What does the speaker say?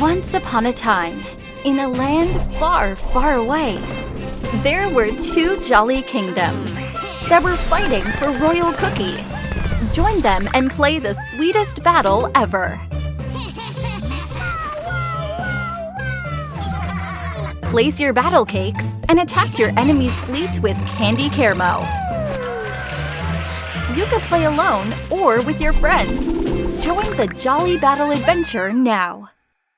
Once upon a time, in a land far, far away, there were two jolly kingdoms that were fighting for Royal Cookie. Join them and play the sweetest battle ever. Place your battle cakes and attack your enemy's fleet with Candy Caramel. You can play alone or with your friends. Join the Jolly Battle Adventure now.